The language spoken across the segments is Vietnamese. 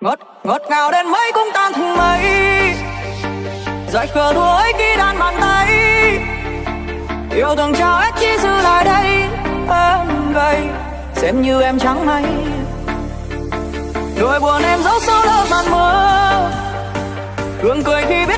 ngọt ngọt ngào đến mấy cũng tan thùng mây. Dại khờ đùa ấy khi đan bàn tay. Yêu thương trao hết chi dư lại đây. Em gầy xem như em trắng mây nỗi buồn em giấu sâu lớp màn mưa gương cười khi biết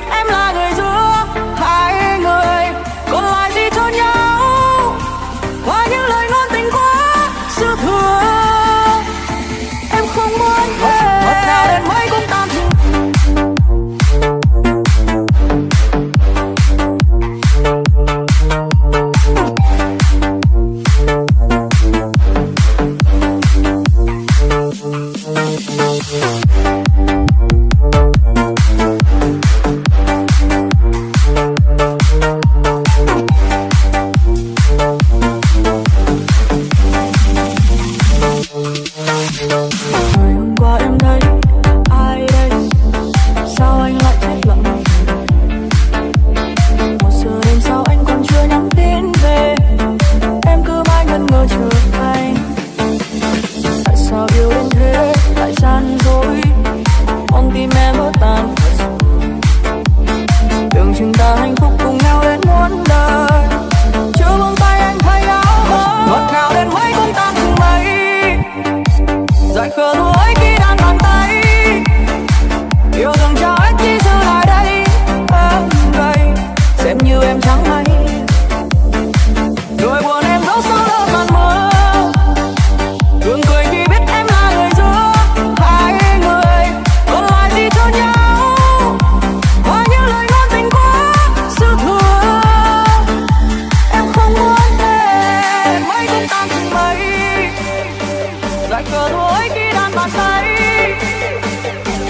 lại cờ thôi, khi đan bàn tay.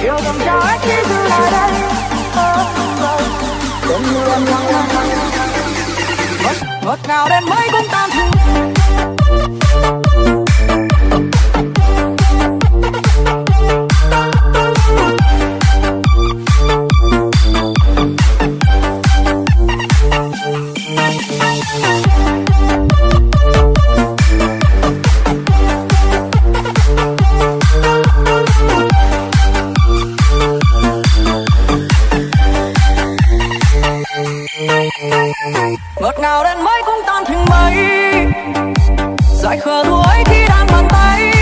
Yêu cầm trái khi giữ lại đây. Cơn mưa lặng lặng ngọt ngào đến mấy ngọt ngào đến mấy cũng tan thành mây. Dại khờ đuối khi đang bàn tay.